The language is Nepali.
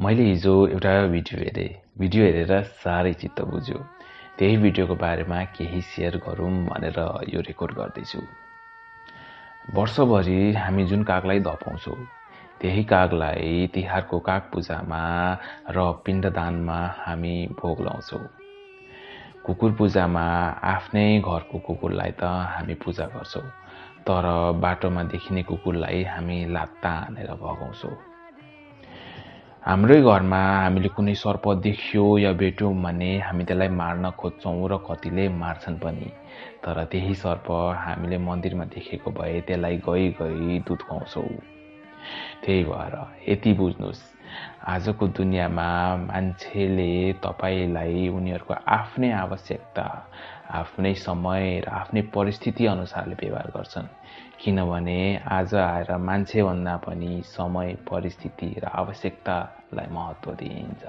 मैले हिजो एउटा भिडियो हेरेँ। भिडियो हेरेर साह्रै चित्त बुझ्यो। त्यही भिडियोको बारेमा केही सेयर गरौँ भनेर यो रेकर्ड गर्दैछु। वर्षभरि हामी जुन कागलाई धपाउँछौँ त्यही कागलाई तिहारको काग पूजामा र पिण्डदानमा हामी भोग लाउँछौँ कुकुर पूजामा आफ्नै घरको कुकुरलाई त हामी पूजा गर्छौँ तर बाटोमा देखिने कुकुरलाई हामी लात्ता हानेर भगाउँछौँ। हाम्रै घरमा हामीले कुनै सर्प देख्यो या भेट्यौँ भने हामी त्यसलाई मार्न खोज्छौँ र कतिले मार्छन् पनि। तर त्यही सर्प हामीले मन्दिरमा देखेको भए त्यसलाई गई गई दुध खुवाउँछौँ त्यही भएर यति बुझ्नुहोस्। आजको दुनियाँमा मान्छेले तपाईँलाई उनीहरूको आफ्नै आवश्यकता आफ्नै समय र आफ्नै परिस्थिति अनुसारले व्यवहार गर्छन्। किनभने आज आएर मान्छेभन्दा पनि समय परिस्थिति र आवश्यकतालाई महत्त्व दिइन्छ।